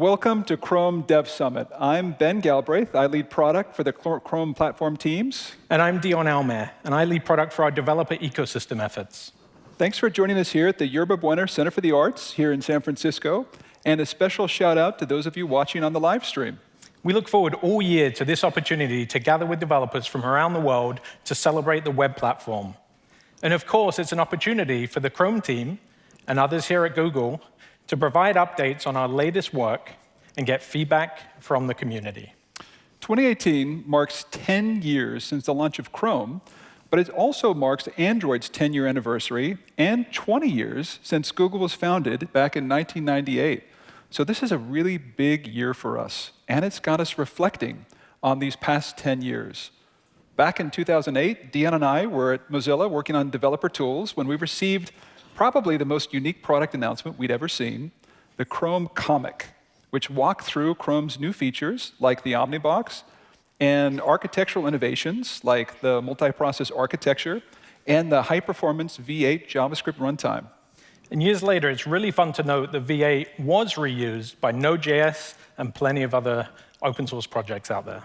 Welcome to Chrome Dev Summit. I'm Ben Galbraith. I lead product for the Chrome platform teams. And I'm Dion Almaer, and I lead product for our developer ecosystem efforts. Thanks for joining us here at the Yerba Buena Center for the Arts here in San Francisco. And a special shout out to those of you watching on the live stream. We look forward all year to this opportunity to gather with developers from around the world to celebrate the web platform. And of course, it's an opportunity for the Chrome team and others here at Google to provide updates on our latest work and get feedback from the community. 2018 marks 10 years since the launch of Chrome, but it also marks Android's 10-year anniversary and 20 years since Google was founded back in 1998. So this is a really big year for us, and it's got us reflecting on these past 10 years. Back in 2008, Dion and I were at Mozilla working on developer tools when we received probably the most unique product announcement we'd ever seen, the Chrome Comic, which walked through Chrome's new features, like the Omnibox, and architectural innovations, like the multiprocess architecture, and the high-performance V8 JavaScript runtime. And years later, it's really fun to note that V8 was reused by Node.js and plenty of other open source projects out there.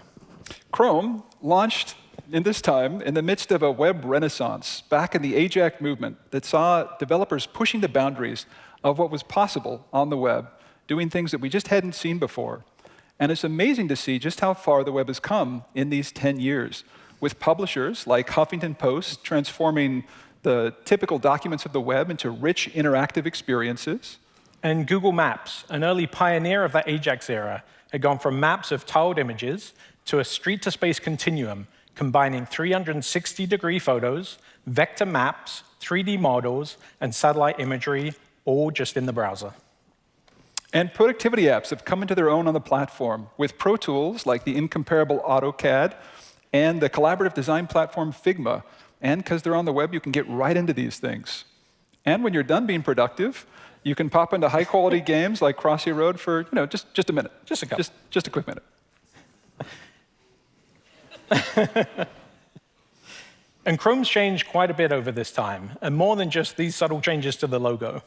Chrome launched in this time in the midst of a web renaissance back in the AJAX movement that saw developers pushing the boundaries of what was possible on the web, doing things that we just hadn't seen before. And it's amazing to see just how far the web has come in these 10 years, with publishers like Huffington Post transforming the typical documents of the web into rich interactive experiences. And Google Maps, an early pioneer of the AJAX era, had gone from maps of tiled images to a street-to-space continuum combining 360-degree photos, vector maps, 3D models, and satellite imagery, all just in the browser. And productivity apps have come into their own on the platform with pro tools like the incomparable AutoCAD and the collaborative design platform Figma. And because they're on the web, you can get right into these things. And when you're done being productive, you can pop into high-quality games like Crossy Road for you know, just, just a minute. Just a couple. Just, just a quick minute. and Chrome's changed quite a bit over this time, and more than just these subtle changes to the logo.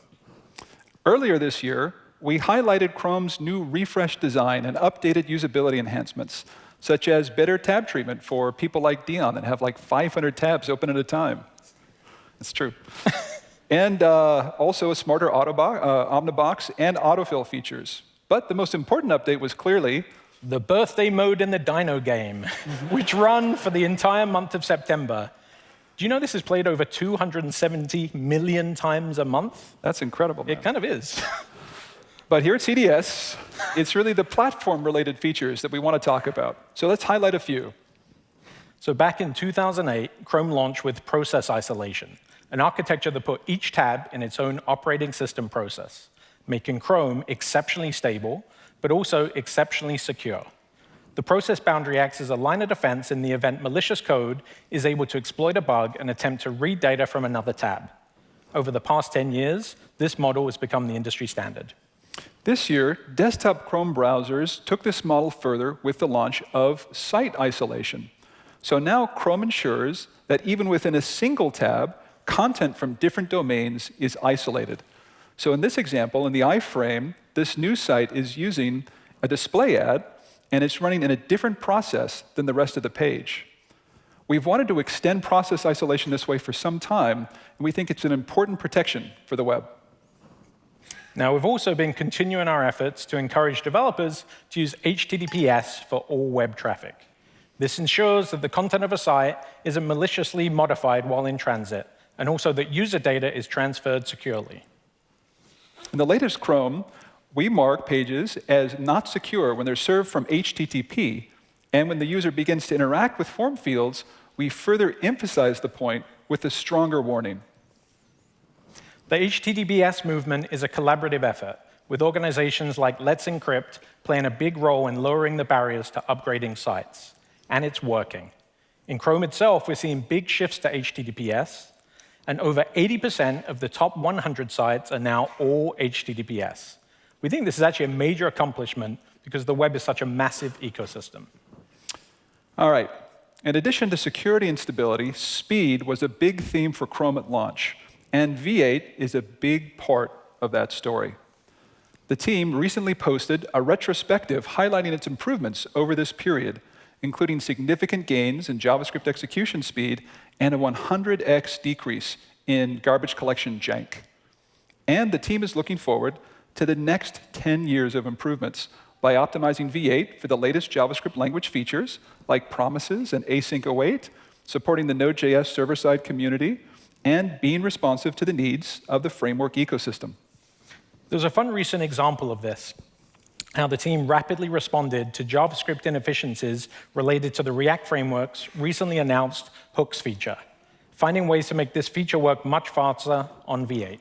Earlier this year, we highlighted Chrome's new refresh design and updated usability enhancements, such as better tab treatment for people like Dion that have like 500 tabs open at a time. That's true. and uh, also a smarter uh, Omnibox and autofill features. But the most important update was clearly the birthday mode in the Dino game, mm-hmm. which run for the entire month of September. Do you know this is played over 270 million times a month? That's incredible. Man. It kind of is. but here at CDS, it's really the platform-related features that we want to talk about. So let's highlight a few. So back in 2008, Chrome launched with process isolation, an architecture that put each tab in its own operating system process, making Chrome exceptionally stable but also exceptionally secure. The process boundary acts as a line of defense in the event malicious code is able to exploit a bug and attempt to read data from another tab. Over the past 10 years, this model has become the industry standard. This year, desktop Chrome browsers took this model further with the launch of site isolation. So now Chrome ensures that even within a single tab, content from different domains is isolated. So in this example, in the iframe, this new site is using a display ad, and it's running in a different process than the rest of the page. We've wanted to extend process isolation this way for some time, and we think it's an important protection for the web. Now, we've also been continuing our efforts to encourage developers to use HTTPS for all web traffic. This ensures that the content of a site isn't maliciously modified while in transit, and also that user data is transferred securely. In the latest Chrome, we mark pages as not secure when they're served from HTTP. And when the user begins to interact with form fields, we further emphasize the point with a stronger warning. The HTTPS movement is a collaborative effort, with organizations like Let's Encrypt playing a big role in lowering the barriers to upgrading sites. And it's working. In Chrome itself, we're seeing big shifts to HTTPS, and over 80% of the top 100 sites are now all HTTPS. We think this is actually a major accomplishment because the web is such a massive ecosystem. All right. In addition to security and stability, speed was a big theme for Chrome at launch. And V8 is a big part of that story. The team recently posted a retrospective highlighting its improvements over this period, including significant gains in JavaScript execution speed and a 100x decrease in garbage collection jank. And the team is looking forward to the next 10 years of improvements by optimizing V8 for the latest JavaScript language features like promises and async await, supporting the Node.js server-side community, and being responsive to the needs of the framework ecosystem. There's a fun recent example of this, how the team rapidly responded to JavaScript inefficiencies related to the React framework's recently announced hooks feature, finding ways to make this feature work much faster on V8.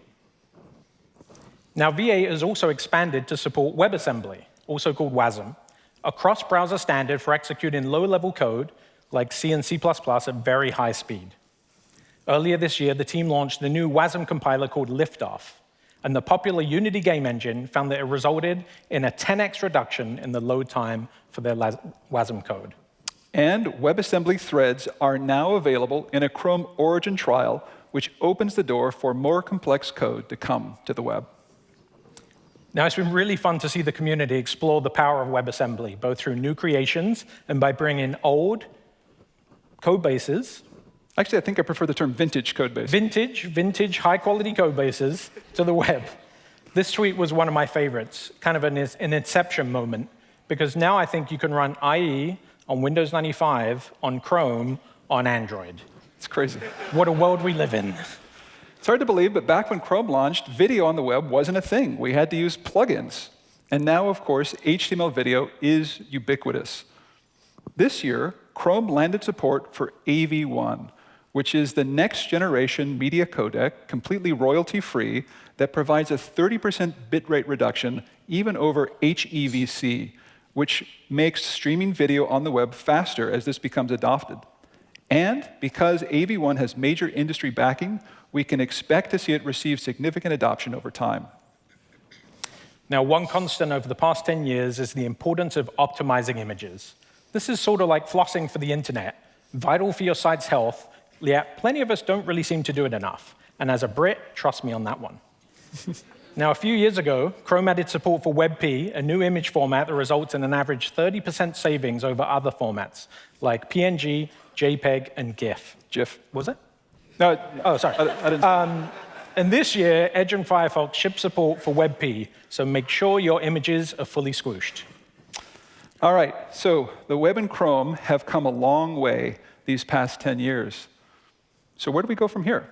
Now, V8 has also expanded to support WebAssembly, also called WASM, a cross-browser standard for executing low-level code like C and C++ at very high speed. Earlier this year, the team launched the new WASM compiler called Liftoff, and the popular Unity game engine found that it resulted in a 10x reduction in the load time for their WASM code. And WebAssembly threads are now available in a Chrome origin trial, which opens the door for more complex code to come to the web. Now, it's been really fun to see the community explore the power of WebAssembly, both through new creations and by bringing old code bases Actually, I think I prefer the term vintage code base. Vintage, vintage, high-quality code bases to the web. This tweet was one of my favorites, kind of an, an inception moment, because now I think you can run IE on Windows 95, on Chrome, on Android. It's crazy. What a world we live in. Hard to believe, but back when Chrome launched, video on the web wasn't a thing. We had to use plugins. And now, of course, HTML video is ubiquitous. This year, Chrome landed support for AV1, which is the next generation media codec, completely royalty-free, that provides a 30% bitrate reduction even over HEVC, which makes streaming video on the web faster as this becomes adopted. And because AV1 has major industry backing, we can expect to see it receive significant adoption over time. Now, one constant over the past 10 years is the importance of optimizing images. This is sort of like flossing for the internet, vital for your site's health, yet plenty of us don't really seem to do it enough. And as a Brit, trust me on that one. now, a few years ago, Chrome added support for WebP, a new image format that results in an average 30% savings over other formats, like PNG, JPEG, and GIF. GIF. Was it? No. Oh, sorry. I, I didn't. Um, and this year, Edge and Firefox ship support for WebP, so make sure your images are fully squished. All right, so the web and Chrome have come a long way these past 10 years. So where do we go from here?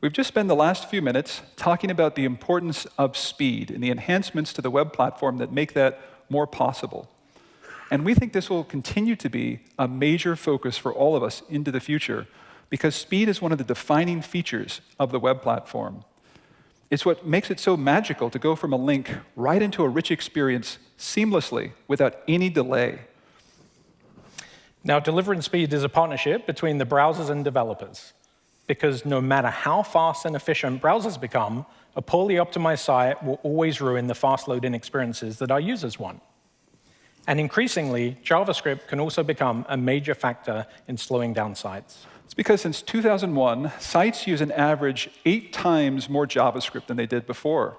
We've just spent the last few minutes talking about the importance of speed and the enhancements to the web platform that make that more possible. And we think this will continue to be a major focus for all of us into the future because speed is one of the defining features of the web platform. It's what makes it so magical to go from a link right into a rich experience seamlessly without any delay. Now, delivering speed is a partnership between the browsers and developers, because no matter how fast and efficient browsers become, a poorly optimized site will always ruin the fast loading experiences that our users want. And increasingly, JavaScript can also become a major factor in slowing down sites. It's because since 2001, sites use an average eight times more JavaScript than they did before.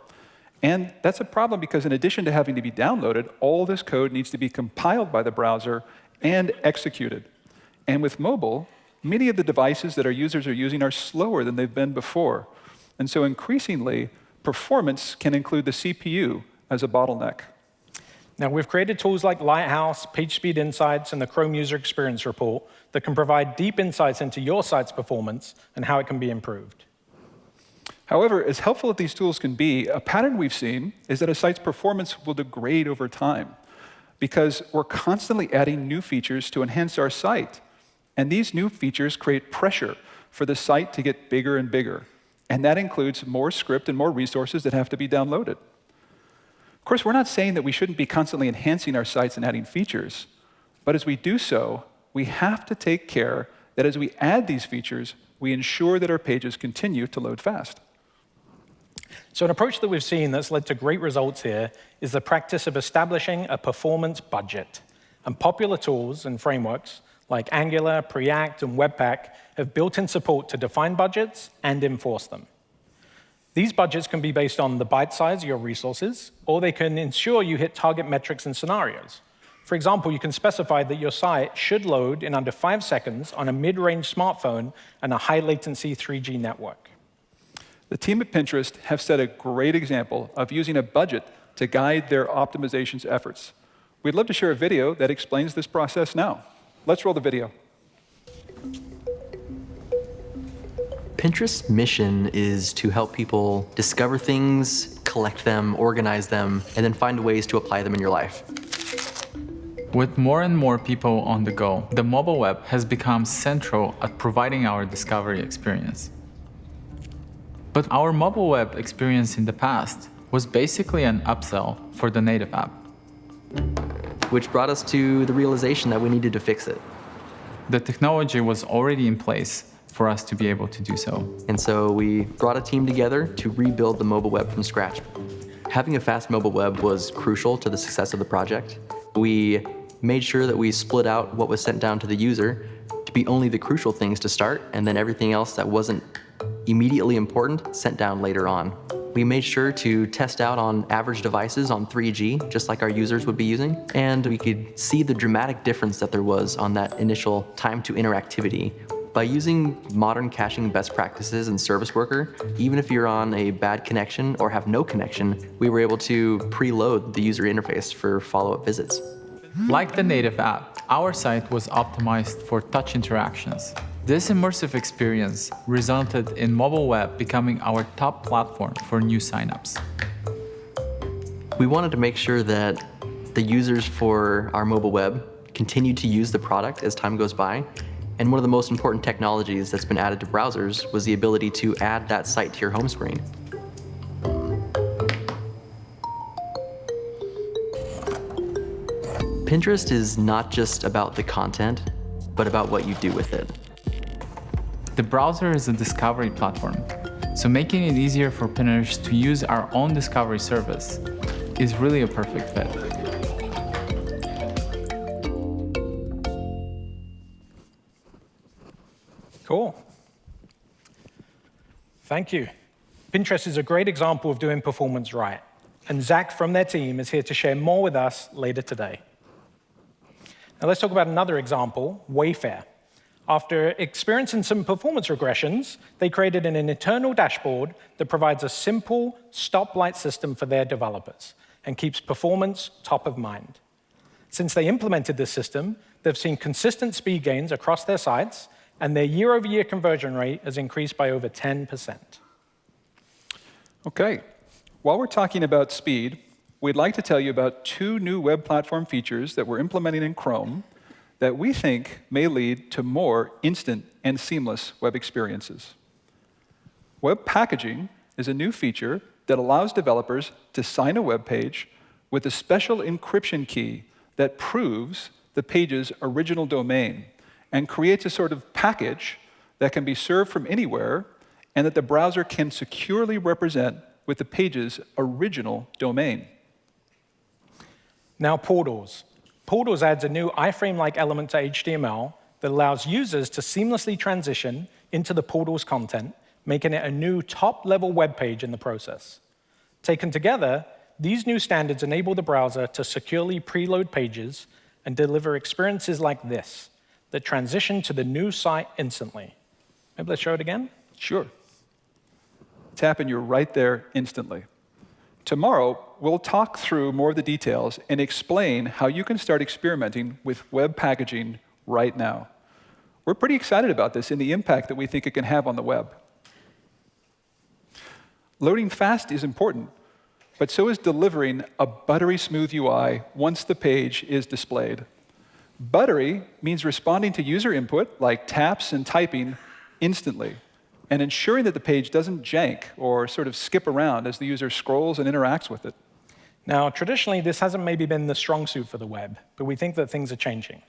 And that's a problem because in addition to having to be downloaded, all this code needs to be compiled by the browser and executed. And with mobile, many of the devices that our users are using are slower than they've been before. And so increasingly, performance can include the CPU as a bottleneck. Now, we've created tools like Lighthouse, PageSpeed Insights, and the Chrome User Experience Report that can provide deep insights into your site's performance and how it can be improved. However, as helpful as these tools can be, a pattern we've seen is that a site's performance will degrade over time because we're constantly adding new features to enhance our site. And these new features create pressure for the site to get bigger and bigger. And that includes more script and more resources that have to be downloaded. Of course, we're not saying that we shouldn't be constantly enhancing our sites and adding features. But as we do so, we have to take care that as we add these features, we ensure that our pages continue to load fast. So an approach that we've seen that's led to great results here is the practice of establishing a performance budget. And popular tools and frameworks like Angular, Preact, and Webpack have built-in support to define budgets and enforce them. These budgets can be based on the byte size of your resources, or they can ensure you hit target metrics and scenarios. For example, you can specify that your site should load in under five seconds on a mid-range smartphone and a high-latency 3G network. The team at Pinterest have set a great example of using a budget to guide their optimizations efforts. We'd love to share a video that explains this process now. Let's roll the video. Pinterest's mission is to help people discover things, collect them, organize them, and then find ways to apply them in your life. With more and more people on the go, the mobile web has become central at providing our discovery experience. But our mobile web experience in the past was basically an upsell for the native app. Which brought us to the realization that we needed to fix it. The technology was already in place, for us to be able to do so. And so we brought a team together to rebuild the mobile web from scratch. Having a fast mobile web was crucial to the success of the project. We made sure that we split out what was sent down to the user to be only the crucial things to start, and then everything else that wasn't immediately important sent down later on. We made sure to test out on average devices on 3G, just like our users would be using, and we could see the dramatic difference that there was on that initial time to interactivity by using modern caching best practices in Service Worker, even if you're on a bad connection or have no connection, we were able to preload the user interface for follow-up visits. Like the native app, our site was optimized for touch interactions. This immersive experience resulted in mobile web becoming our top platform for new signups. We wanted to make sure that the users for our mobile web continue to use the product as time goes by and one of the most important technologies that's been added to browsers was the ability to add that site to your home screen. Pinterest is not just about the content, but about what you do with it. The browser is a discovery platform, so making it easier for Pinners to use our own discovery service is really a perfect fit. Thank you. Pinterest is a great example of doing performance right, and Zach from their team is here to share more with us later today. Now let's talk about another example, Wayfair. After experiencing some performance regressions, they created an internal dashboard that provides a simple stoplight system for their developers and keeps performance top of mind. Since they implemented this system, they've seen consistent speed gains across their sites and their year-over-year -year conversion rate has increased by over 10%. OK. While we're talking about speed, we'd like to tell you about two new web platform features that we're implementing in Chrome that we think may lead to more instant and seamless web experiences. Web packaging is a new feature that allows developers to sign a web page with a special encryption key that proves the page's original domain and creates a sort of package that can be served from anywhere and that the browser can securely represent with the page's original domain. Now, portals. Portals adds a new iframe-like element to HTML that allows users to seamlessly transition into the portal's content, making it a new top-level web page in the process. Taken together, these new standards enable the browser to securely preload pages and deliver experiences like this, that transition to the new site instantly. Maybe let's show it again? Sure. Tap and you're right there instantly. Tomorrow, we'll talk through more of the details and explain how you can start experimenting with web packaging right now. We're pretty excited about this and the impact that we think it can have on the web. Loading fast is important, but so is delivering a buttery smooth UI once the page is displayed. Buttery means responding to user input, like taps and typing, instantly, and ensuring that the page doesn't jank or sort of skip around as the user scrolls and interacts with it. Now, traditionally, this hasn't maybe been the strong suit for the web, but we think that things are changing.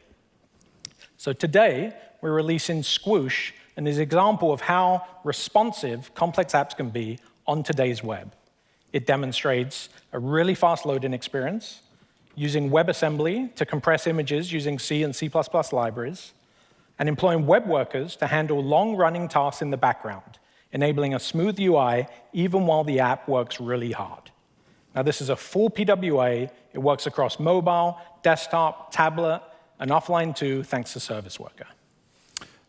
So today, we're releasing Squoosh, and is an example of how responsive complex apps can be on today's web. It demonstrates a really fast loading experience, using WebAssembly to compress images using C and C++ libraries, and employing web workers to handle long-running tasks in the background, enabling a smooth UI even while the app works really hard. Now, this is a full PWA. It works across mobile, desktop, tablet, and offline too, thanks to Service Worker.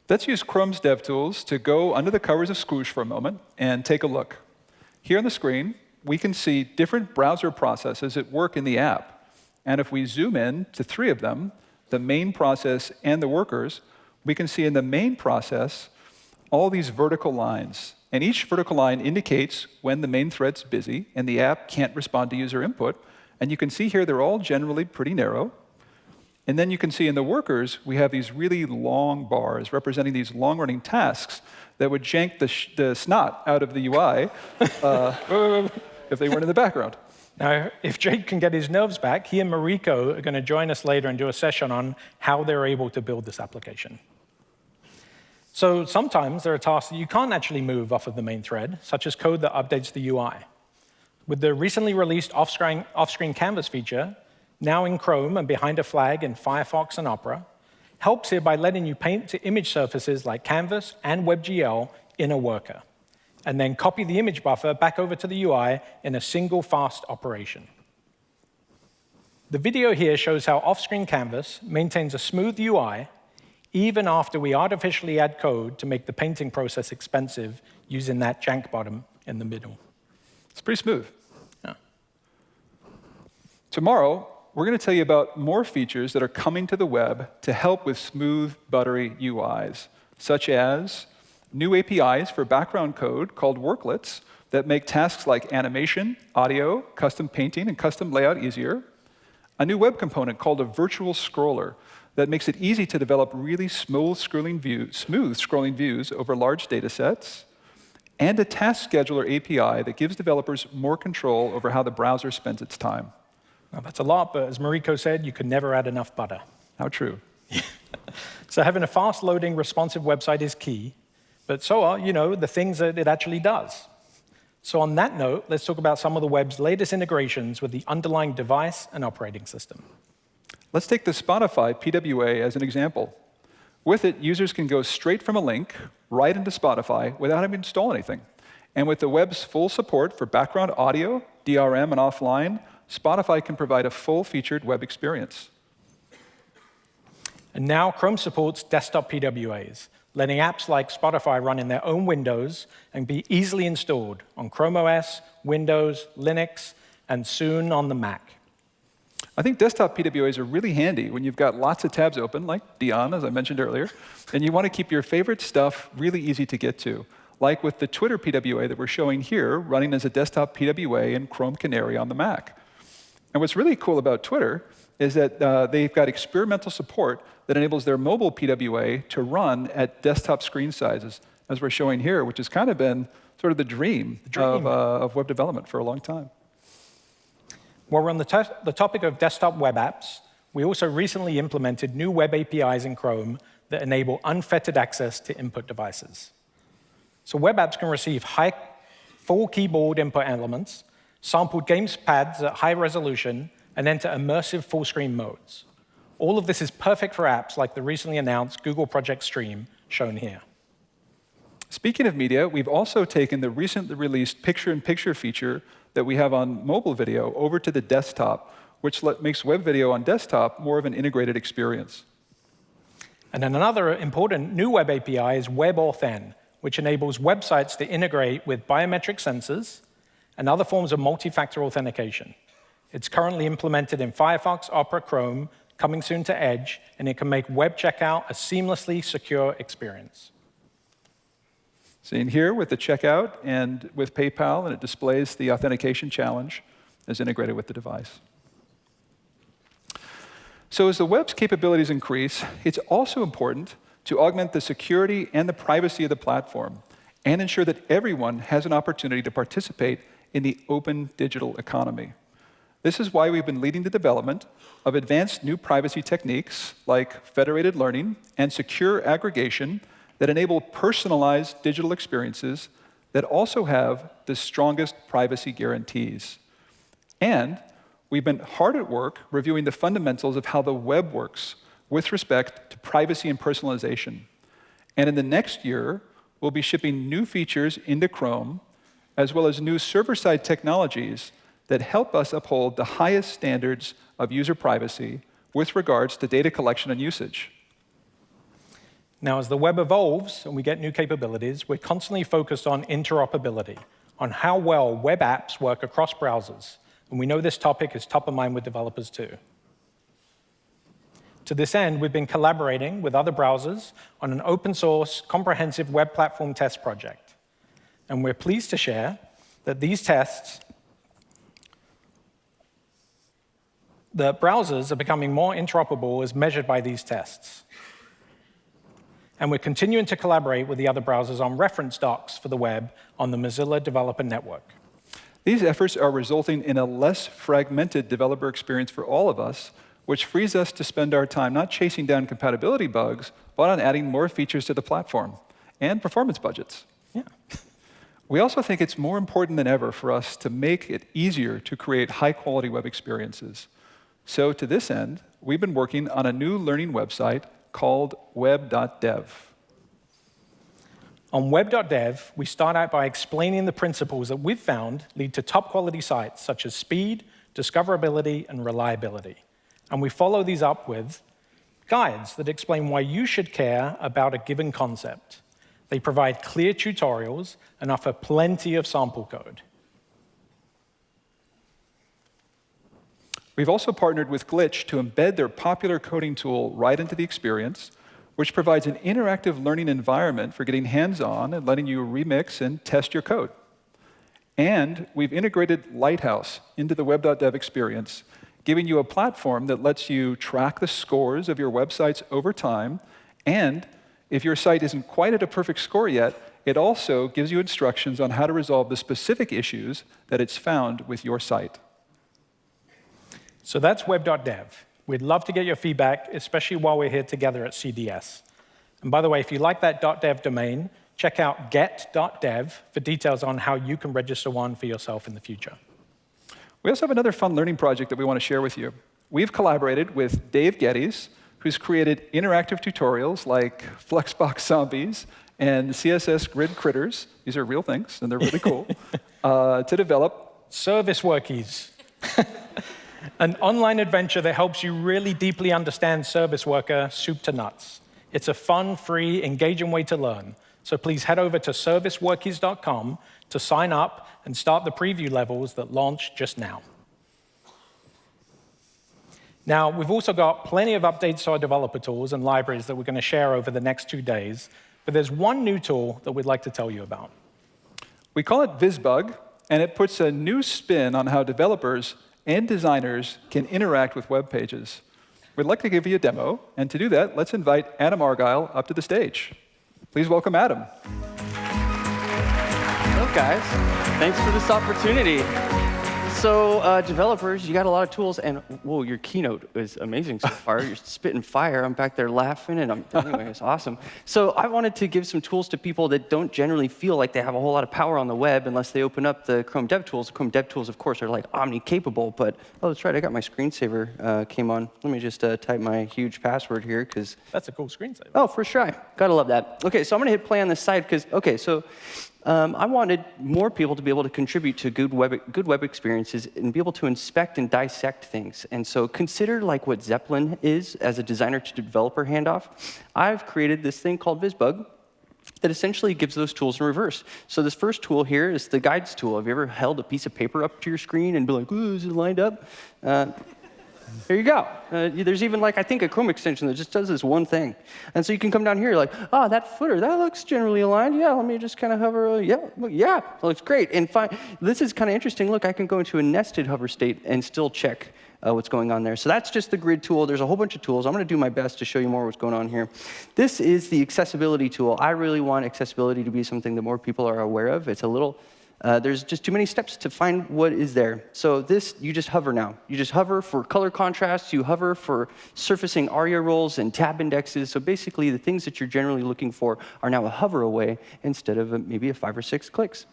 Let's use Chrome's DevTools to go under the covers of Squoosh for a moment and take a look. Here on the screen, we can see different browser processes at work in the app. And if we zoom in to three of them, the main process and the workers, we can see in the main process all these vertical lines. And each vertical line indicates when the main thread's busy and the app can't respond to user input. And you can see here they're all generally pretty narrow. And then you can see in the workers, we have these really long bars representing these long-running tasks that would jank the, the snot out of the UI uh, if they weren't in the background. Now, if Jake can get his nerves back, he and Mariko are going to join us later and do a session on how they're able to build this application. So sometimes there are tasks that you can't actually move off of the main thread, such as code that updates the UI. With the recently released off-screen off canvas feature, now in Chrome and behind a flag in Firefox and Opera, helps here by letting you paint to image surfaces like Canvas and WebGL in a worker, and then copy the image buffer back over to the UI in a single fast operation. The video here shows how off-screen Canvas maintains a smooth UI even after we artificially add code to make the painting process expensive using that jank bottom in the middle. It's pretty smooth. Yeah. Tomorrow, we're going to tell you about more features that are coming to the web to help with smooth, buttery UIs, such as new APIs for background code called worklets that make tasks like animation, audio, custom painting, and custom layout easier, a new web component called a virtual scroller that makes it easy to develop really smooth scrolling, view, smooth scrolling views over large data sets, and a task scheduler API that gives developers more control over how the browser spends its time. Well, that's a lot, but as Mariko said, you can never add enough butter. How true. so having a fast-loading, responsive website is key, but so are, you know, the things that it actually does. So on that note, let's talk about some of the web's latest integrations with the underlying device and operating system. Let's take the Spotify PWA as an example. With it, users can go straight from a link right into Spotify without having to install anything. And with the web's full support for background audio, DRM, and offline, Spotify can provide a full-featured web experience. And now Chrome supports desktop PWAs, letting apps like Spotify run in their own windows and be easily installed on Chrome OS, Windows, Linux, and soon on the Mac. I think desktop PWAs are really handy when you've got lots of tabs open, like Dion, as I mentioned earlier, and you want to keep your favorite stuff really easy to get to, like with the Twitter PWA that we're showing here, running as a desktop PWA in Chrome Canary on the Mac. And what's really cool about Twitter is that uh, they've got experimental support that enables their mobile PWA to run at desktop screen sizes, as we're showing here, which has kind of been sort of the dream, the dream. Of, uh, of web development for a long time. While we're on the, the topic of desktop web apps, we also recently implemented new web APIs in Chrome that enable unfettered access to input devices. So web apps can receive high, full keyboard input elements, sampled gamepads at high resolution, and enter immersive full-screen modes. All of this is perfect for apps like the recently announced Google Project Stream, shown here. Speaking of media, we've also taken the recently released picture-in-picture -picture feature that we have on mobile video over to the desktop, which makes web video on desktop more of an integrated experience. And then another important new web API is WebAuthn, which enables websites to integrate with biometric sensors and other forms of multi-factor authentication. It's currently implemented in Firefox, Opera, Chrome, coming soon to Edge, and it can make web checkout a seamlessly secure experience. Seen here with the checkout and with PayPal, and it displays the authentication challenge as integrated with the device. So as the web's capabilities increase, it's also important to augment the security and the privacy of the platform and ensure that everyone has an opportunity to participate in the open digital economy. This is why we've been leading the development of advanced new privacy techniques like federated learning and secure aggregation that enable personalized digital experiences that also have the strongest privacy guarantees. And we've been hard at work reviewing the fundamentals of how the web works with respect to privacy and personalization. And in the next year, we'll be shipping new features into Chrome, as well as new server-side technologies that help us uphold the highest standards of user privacy with regards to data collection and usage. Now, as the web evolves and we get new capabilities, we're constantly focused on interoperability, on how well web apps work across browsers. And we know this topic is top of mind with developers too. To this end, we've been collaborating with other browsers on an open source, comprehensive web platform test project. And we're pleased to share that these tests, the browsers are becoming more interoperable as measured by these tests. And we're continuing to collaborate with the other browsers on reference docs for the web on the Mozilla Developer Network. These efforts are resulting in a less fragmented developer experience for all of us, which frees us to spend our time not chasing down compatibility bugs, but on adding more features to the platform and performance budgets. Yeah. We also think it's more important than ever for us to make it easier to create high-quality web experiences. So to this end, we've been working on a new learning website called web.dev. On web.dev, we start out by explaining the principles that we've found lead to top quality sites such as speed, discoverability, and reliability. And we follow these up with guides that explain why you should care about a given concept. They provide clear tutorials and offer plenty of sample code. We've also partnered with Glitch to embed their popular coding tool right into the experience, which provides an interactive learning environment for getting hands-on and letting you remix and test your code. And we've integrated Lighthouse into the web.dev experience, giving you a platform that lets you track the scores of your websites over time. And if your site isn't quite at a perfect score yet, it also gives you instructions on how to resolve the specific issues that it's found with your site. So that's web.dev. We'd love to get your feedback, especially while we're here together at CDS. And by the way, if you like that .dev domain, check out get.dev for details on how you can register one for yourself in the future. We also have another fun learning project that we want to share with you. We've collaborated with Dave Geddes, who's created interactive tutorials like Flexbox Zombies and CSS Grid Critters. These are real things, and they're really cool, uh, to develop service workies. an online adventure that helps you really deeply understand Service Worker soup to nuts. It's a fun, free, engaging way to learn. So please head over to serviceworkies.com to sign up and start the preview levels that launch just now. Now, we've also got plenty of updates to our developer tools and libraries that we're going to share over the next two days, but there's one new tool that we'd like to tell you about. We call it VisBug, and it puts a new spin on how developers and designers can interact with web pages. We'd like to give you a demo, and to do that, let's invite Adam Argyle up to the stage. Please welcome Adam. Hello, guys. Thanks for this opportunity. So uh, developers, you got a lot of tools, and whoa, your keynote is amazing so far. You're spitting fire. I'm back there laughing, and I'm, anyway, it's awesome. So I wanted to give some tools to people that don't generally feel like they have a whole lot of power on the web unless they open up the Chrome DevTools. The Chrome DevTools, of course, are like omni-capable, but oh, that's right, I got my screensaver uh, came on. Let me just uh, type my huge password here, because... That's a cool screensaver. Oh, for sure. Gotta love that. OK, so I'm going to hit play on this side, because, OK, so um, I wanted more people to be able to contribute to good web, good web experiences and be able to inspect and dissect things. And so consider like what Zeplin is as a designer to developer handoff. I've created this thing called VisBug that essentially gives those tools in reverse. So this first tool here is the guides tool. Have you ever held a piece of paper up to your screen and be like, ooh, is it lined up? Uh, there you go. Uh, there's even like, I think, a Chrome extension that just does this one thing. And so you can come down here, like, oh, that footer, that looks generally aligned. Yeah, let me just kind of hover. Uh, yeah, yeah, looks great. And fine. this is kind of interesting. Look, I can go into a nested hover state and still check uh, what's going on there. So that's just the grid tool. There's a whole bunch of tools. I'm going to do my best to show you more what's going on here. This is the accessibility tool. I really want accessibility to be something that more people are aware of. It's a little uh, there's just too many steps to find what is there. So this, you just hover now. You just hover for color contrast. You hover for surfacing ARIA roles and tab indexes. So basically, the things that you're generally looking for are now a hover away instead of a, maybe a five or six clicks.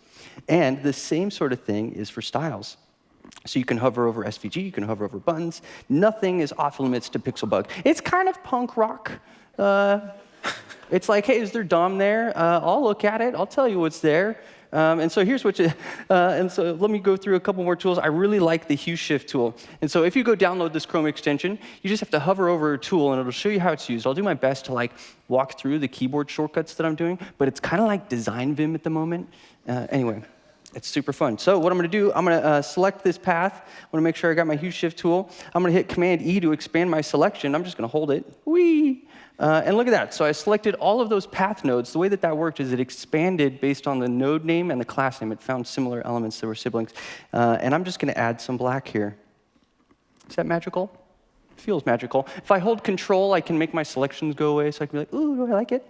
And the same sort of thing is for styles. So you can hover over SVG, you can hover over buttons. Nothing is off limits to Pixelbug. It's kind of punk rock. Uh, It's like, hey, is there DOM there? Uh, I'll look at it. I'll tell you what's there. Um, and so here's what you, uh, and so let me go through a couple more tools. I really like the hue shift tool. And so if you go download this Chrome extension, you just have to hover over a tool and it'll show you how it's used. I'll do my best to like walk through the keyboard shortcuts that I'm doing, but it's kind of like Design Vim at the moment. Uh, anyway, it's super fun. So what I'm going to do, I'm going to uh, select this path. I want to make sure I got my hue shift tool. I'm going to hit Command E to expand my selection. I'm just going to hold it. Whee! Uh, and look at that. So I selected all of those path nodes. The way that that worked is it expanded based on the node name and the class name. It found similar elements that were siblings. Uh, and I'm just going to add some black here. Is that magical? feels magical. If I hold control, I can make my selections go away, so I can be like, ooh, I like it.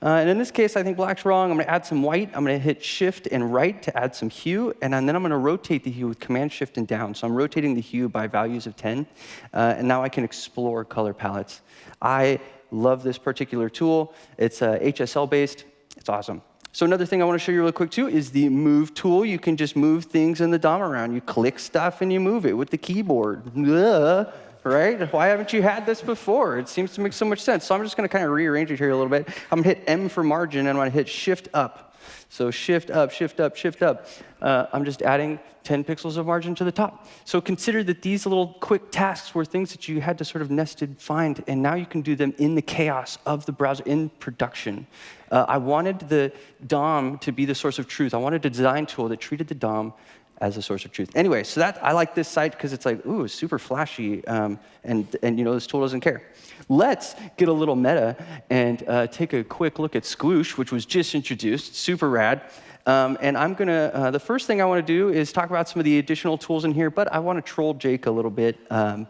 Uh, and in this case, I think black's wrong. I'm going to add some white. I'm going to hit shift and right to add some hue, and then I'm going to rotate the hue with command shift and down. So I'm rotating the hue by values of 10, uh, and now I can explore color palettes. I love this particular tool. It's uh, HSL-based. It's awesome. So another thing I want to show you real quick too is the move tool. You can just move things in the DOM around. You click stuff and you move it with the keyboard. Ugh right? Why haven't you had this before? It seems to make so much sense. So I'm just going to kind of rearrange it here a little bit. I'm going to hit M for margin, and I'm going to hit Shift up. So shift up, shift up, shift up. Uh, I'm just adding 10 pixels of margin to the top. So consider that these little quick tasks were things that you had to sort of nested find, and now you can do them in the chaos of the browser in production. Uh, I wanted the DOM to be the source of truth. I wanted a design tool that treated the DOM as a source of truth. Anyway, so that I like this site because it's like, ooh, super flashy, um, and, and you know, this tool doesn't care. Let's get a little meta and uh, take a quick look at Squoosh, which was just introduced, super rad. Um, and I'm gonna, uh, the first thing I wanna do is talk about some of the additional tools in here, but I wanna troll Jake a little bit um,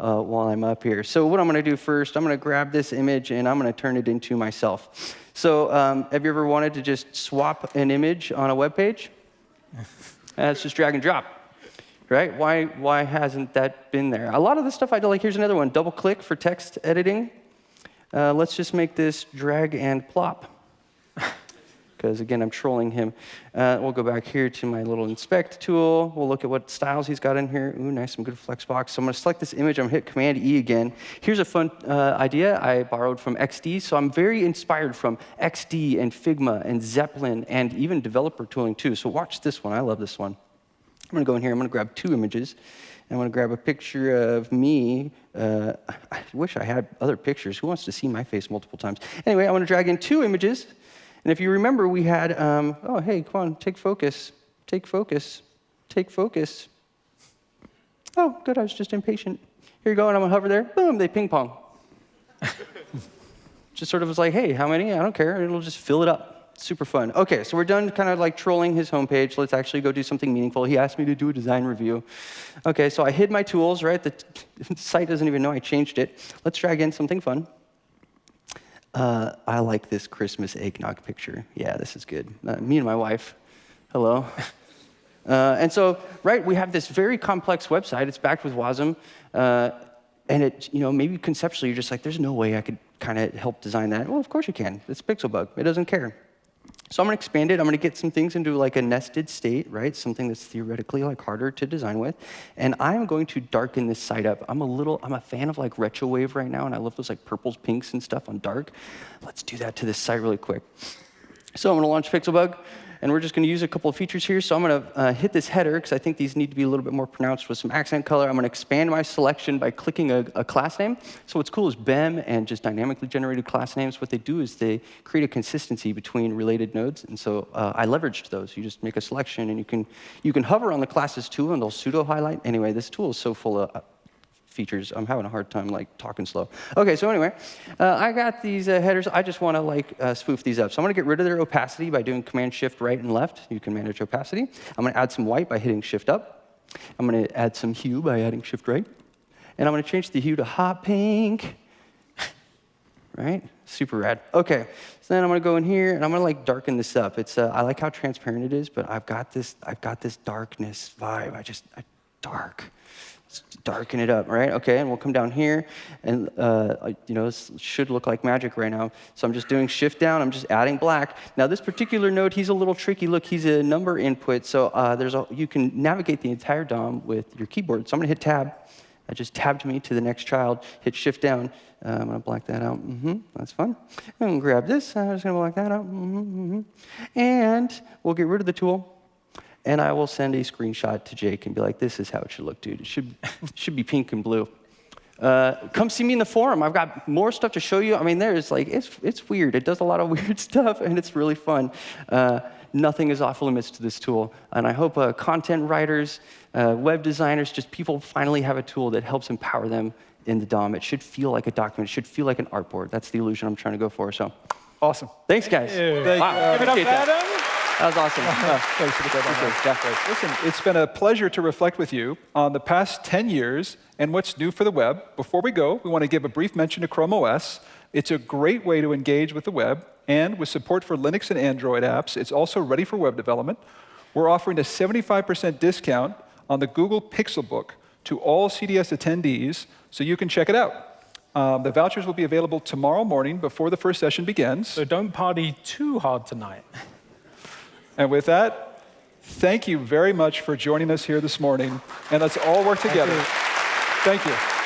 uh, while I'm up here. So what I'm gonna do first, I'm gonna grab this image and I'm gonna turn it into myself. So um, have you ever wanted to just swap an image on a web page? That's just drag and drop, right? Why, why hasn't that been there? A lot of the stuff I do, like here's another one, double click for text editing. Uh, let's just make this drag and plop. Because again, I'm trolling him. Uh, we'll go back here to my little inspect tool. We'll look at what styles he's got in here. Ooh, nice, some good flexbox. So I'm gonna select this image. I'm gonna hit Command E again. Here's a fun uh, idea I borrowed from XD. So I'm very inspired from XD and Figma and Zeplin and even developer tooling too. So watch this one. I love this one. I'm gonna go in here. I'm gonna grab two images. I'm going to grab a picture of me. Uh, I wish I had other pictures. Who wants to see my face multiple times? Anyway, I want to drag in two images. And if you remember, we had, um, oh, hey, come on, take focus, take focus, take focus. Oh, good, I was just impatient. Here you go, and I'm gonna hover there. Boom, they ping pong. just sort of was like, hey, how many? I don't care. It'll just fill it up. Super fun. Okay, so we're done kind of like trolling his homepage. Let's actually go do something meaningful. He asked me to do a design review. Okay, so I hid my tools, right? The, the site doesn't even know I changed it. Let's drag in something fun. Uh, I like this Christmas eggnog picture. Yeah, this is good. Uh, me and my wife. Hello. Uh, and so, right, we have this very complex website. It's backed with WASM. Uh, and it, you know, maybe conceptually you're just like, there's no way I could kind of help design that. Well, of course you can. It's Pixelbug. It doesn't care. So I'm going to expand it. I'm going to get some things into like a nested state, right? Something that's theoretically like harder to design with. And I'm going to darken this site up. I'm a little, I'm a fan of like retro wave right now, and I love those like purples, pinks, and stuff on dark. Let's do that to this site really quick. So I'm going to launch Pixelbug. And we're just going to use a couple of features here. So I'm going to uh, hit this header, because I think these need to be a little bit more pronounced with some accent color. I'm going to expand my selection by clicking a, a, class name. So what's cool is BEM and just dynamically generated class names, what they do is they create a consistency between related nodes. And so uh, I leveraged those. You just make a selection, and you can, you can hover on the classes too, and they'll pseudo-highlight. Anyway, this tool is so full of features. I'm having a hard time like talking slow. Okay, so anyway, uh, I got these uh, headers. I just want to like uh, spoof these up. So I'm going to get rid of their opacity by doing Command Shift right and left. You can manage opacity. I'm going to add some white by hitting Shift up. I'm going to add some hue by adding Shift right. And I'm going to change the hue to hot pink. right? Super rad. Okay, so then I'm gonna go in here and I'm gonna like darken this up. It's uh, I like how transparent it is, but I've got this I've got this darkness vibe. I just I, dark. Darken it up, right? Okay, and we'll come down here, and uh, you know, this should look like magic right now. So I'm just doing shift down, I'm just adding black. Now this particular node, he's a little tricky. Look, he's a number input, so uh, there's a, you can navigate the entire DOM with your keyboard. So I'm gonna hit tab, I just tabbed me to the next child, hit shift down. Uh, I'm to black that out. mm -hmm, that's fun. I'm to grab this. I'm just to black that out. mm -hmm, mm -hmm. And we'll get rid of the tool. And I will send a screenshot to Jake and be like, this is how it should look, dude. It should, should be pink and blue. Uh, come see me in the forum. I've got more stuff to show you. I mean, there's like, it's, it's weird. It does a lot of weird stuff, and it's really fun. Uh, nothing is off limits to this tool. And I hope uh, content writers, uh, web designers, just people finally have a tool that helps empower them in the DOM. It should feel like a document. It should feel like an artboard. That's the illusion I'm trying to go for. So Awesome. thanks, guys. Thank Wow, you. Give it up. Adam. That was awesome. Uh, Thanks for the good appreciate. Listen, it's been a pleasure to reflect with you on the past 10 years and what's new for the web. Before we go, we want to give a brief mention to Chrome OS. It's a great way to engage with the web, and with support for Linux and Android apps, it's also ready for web development. We're offering a 75% discount on the Google Pixelbook to all CDS attendees, so you can check it out. Um, the vouchers will be available tomorrow morning before the first session begins. So don't party too hard tonight. And with that, thank you very much for joining us here this morning. And let's all work together. Thank you.